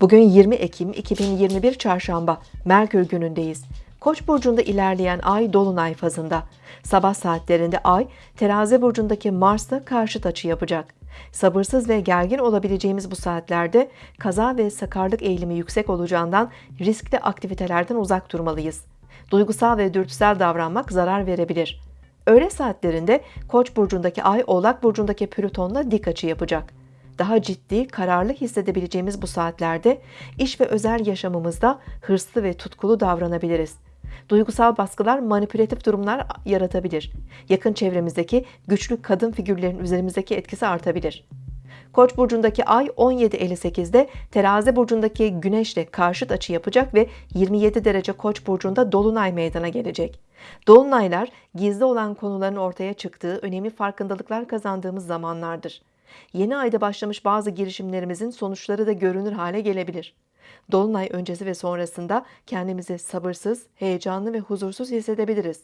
Bugün 20 Ekim 2021 Çarşamba, Merkür günündeyiz. Koç burcunda ilerleyen ay dolunay fazında. Sabah saatlerinde ay Terazi burcundaki Mars'la karşıt açı yapacak. Sabırsız ve gergin olabileceğimiz bu saatlerde kaza ve sakarlık eğilimi yüksek olacağından riskli aktivitelerden uzak durmalıyız. Duygusal ve dürtüsel davranmak zarar verebilir. Öğle saatlerinde Koç burcundaki ay Oğlak burcundaki Plüton'la dik açı yapacak daha ciddi, kararlı hissedebileceğimiz bu saatlerde iş ve özel yaşamımızda hırslı ve tutkulu davranabiliriz. Duygusal baskılar manipülatif durumlar yaratabilir. Yakın çevremizdeki güçlü kadın figürlerin üzerimizdeki etkisi artabilir. Koç burcundaki ay 17.58'de Terazi burcundaki Güneşle karşıt açı yapacak ve 27 derece Koç burcunda dolunay meydana gelecek. Dolunaylar gizli olan konuların ortaya çıktığı, önemli farkındalıklar kazandığımız zamanlardır. Yeni ayda başlamış bazı girişimlerimizin sonuçları da görünür hale gelebilir. Dolunay öncesi ve sonrasında kendimizi sabırsız, heyecanlı ve huzursuz hissedebiliriz.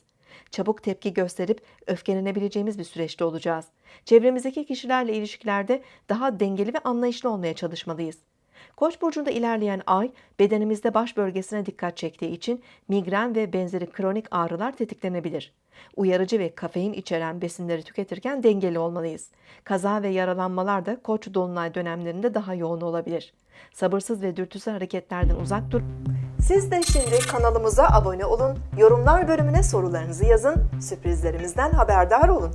Çabuk tepki gösterip öfkelenebileceğimiz bir süreçte olacağız. Çevremizdeki kişilerle ilişkilerde daha dengeli ve anlayışlı olmaya çalışmalıyız. Koç burcunda ilerleyen ay bedenimizde baş bölgesine dikkat çektiği için migren ve benzeri kronik ağrılar tetiklenebilir. Uyarıcı ve kafein içeren besinleri tüketirken dengeli olmalıyız. Kaza ve yaralanmalar da koç dolunay dönemlerinde daha yoğun olabilir. Sabırsız ve dürtüsel hareketlerden uzak dur. Siz de şimdi kanalımıza abone olun, yorumlar bölümüne sorularınızı yazın, sürprizlerimizden haberdar olun.